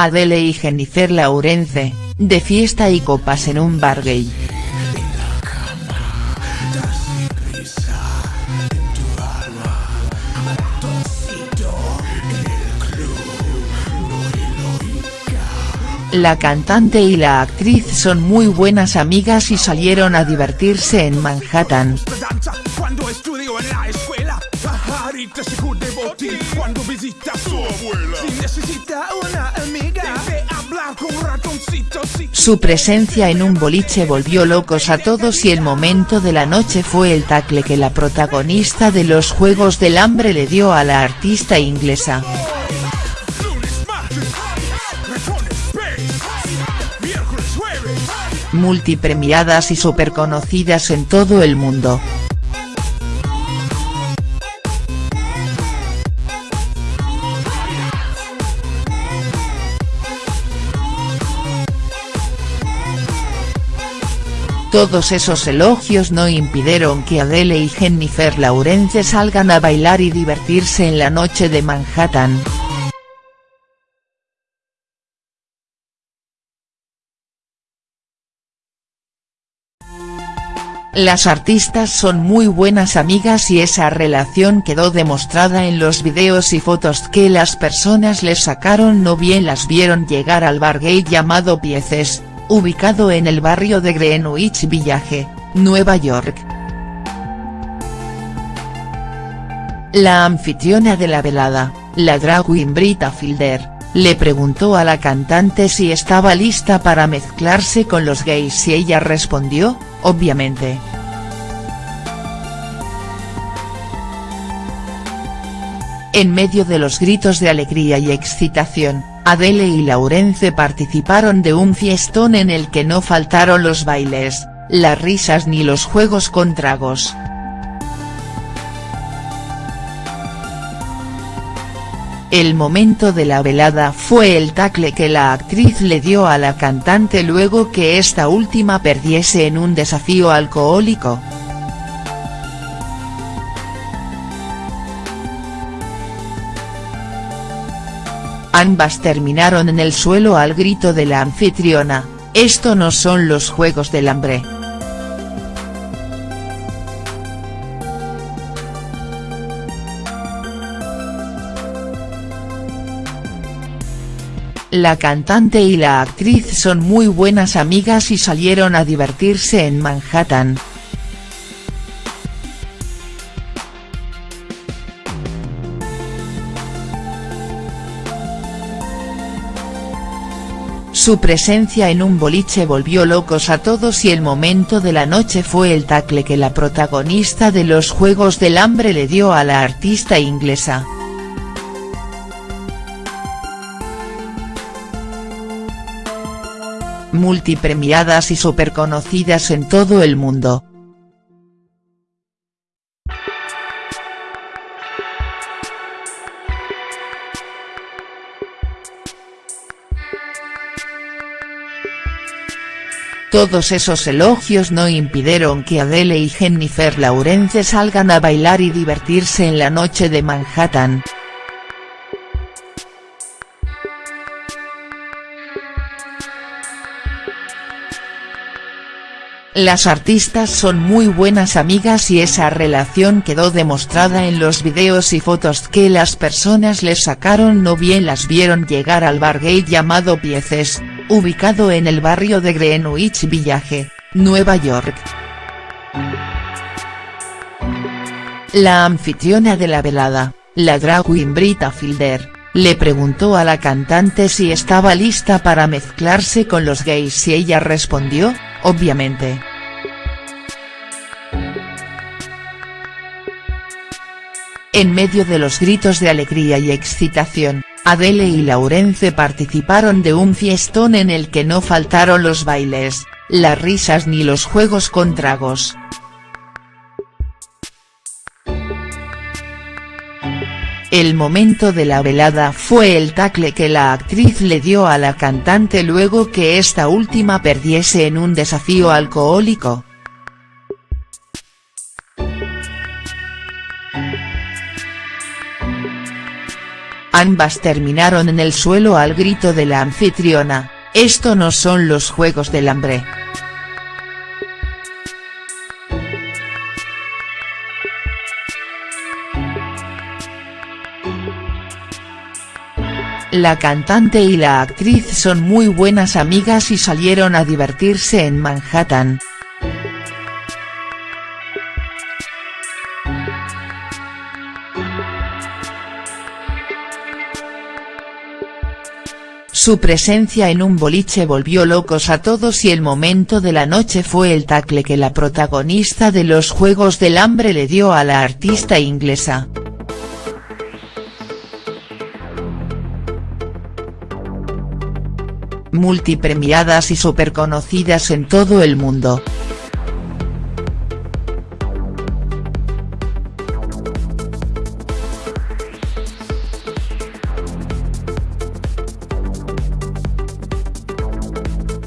Adele y Jennifer Lawrence, de fiesta y copas en un bar gay. La cantante y la actriz son muy buenas amigas y salieron a divertirse en Manhattan. Su presencia en un boliche volvió locos a todos y el momento de la noche fue el tacle que la protagonista de los Juegos del Hambre le dio a la artista inglesa. multipremiadas y superconocidas en todo el mundo. Todos esos elogios no impidieron que Adele y Jennifer Lawrence salgan a bailar y divertirse en la noche de Manhattan. Las artistas son muy buenas amigas y esa relación quedó demostrada en los videos y fotos que las personas les sacaron no bien las vieron llegar al bar gay llamado Pieces, ubicado en el barrio de Greenwich Village, Nueva York. La anfitriona de la velada, la drag queen Brita Fielder, le preguntó a la cantante si estaba lista para mezclarse con los gays y ella respondió, obviamente. En medio de los gritos de alegría y excitación, Adele y Laurence participaron de un fiestón en el que no faltaron los bailes, las risas ni los juegos con tragos. El momento de la velada fue el tacle que la actriz le dio a la cantante luego que esta última perdiese en un desafío alcohólico. Ambas terminaron en el suelo al grito de la anfitriona, esto no son los juegos del hambre. La cantante y la actriz son muy buenas amigas y salieron a divertirse en Manhattan. Su presencia en un boliche volvió locos a todos y el momento de la noche fue el tacle que la protagonista de los Juegos del Hambre le dio a la artista inglesa. multipremiadas y superconocidas en todo el mundo. Todos esos elogios no impidieron que Adele y Jennifer Lawrence salgan a bailar y divertirse en la noche de Manhattan. Las artistas son muy buenas amigas y esa relación quedó demostrada en los videos y fotos que las personas les sacaron no bien las vieron llegar al bar gay llamado Pieces, ubicado en el barrio de Greenwich Village, Nueva York. La anfitriona de la velada, la drag queen Brita Fielder, le preguntó a la cantante si estaba lista para mezclarse con los gays y ella respondió, obviamente. En medio de los gritos de alegría y excitación, Adele y Laurence participaron de un fiestón en el que no faltaron los bailes, las risas ni los juegos con tragos. El momento de la velada fue el tacle que la actriz le dio a la cantante luego que esta última perdiese en un desafío alcohólico. Ambas terminaron en el suelo al grito de la anfitriona, esto no son los juegos del hambre. La cantante y la actriz son muy buenas amigas y salieron a divertirse en Manhattan. Su presencia en un boliche volvió locos a todos y el momento de la noche fue el tacle que la protagonista de los Juegos del Hambre le dio a la artista inglesa. multipremiadas y superconocidas en todo el mundo.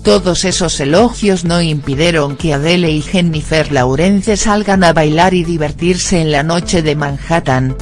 Todos esos elogios no impidieron que Adele y Jennifer Lawrence salgan a bailar y divertirse en la noche de Manhattan,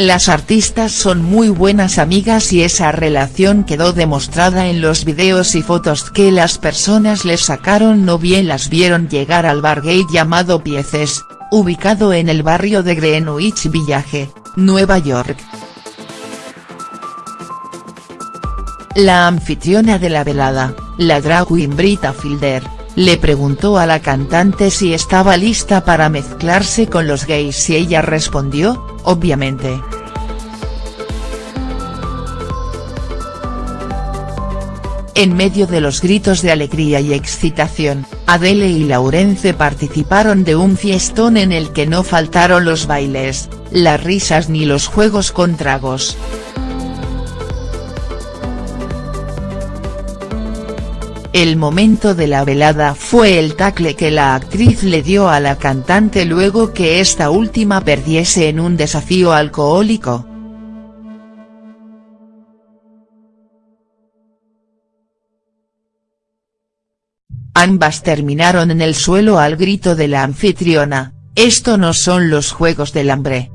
Las artistas son muy buenas amigas y esa relación quedó demostrada en los videos y fotos que las personas les sacaron no bien las vieron llegar al bar gay llamado Pieces, ubicado en el barrio de Greenwich Village, Nueva York. La anfitriona de la velada, la drag queen Brita Fielder, le preguntó a la cantante si estaba lista para mezclarse con los gays y ella respondió, obviamente. En medio de los gritos de alegría y excitación, Adele y Laurence participaron de un fiestón en el que no faltaron los bailes, las risas ni los juegos con tragos. El momento de la velada fue el tacle que la actriz le dio a la cantante luego que esta última perdiese en un desafío alcohólico. Ambas terminaron en el suelo al grito de la anfitriona, esto no son los juegos del hambre.